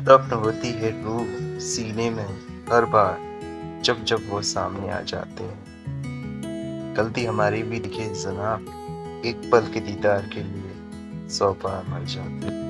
दफ्न होती है रूह सीने में हर बार जब जब वो सामने आ जाते हैं। गलती हमारी भी दिखे, जनाब, एक पल के दीदार के लिए सौ बार मर जाते हैं।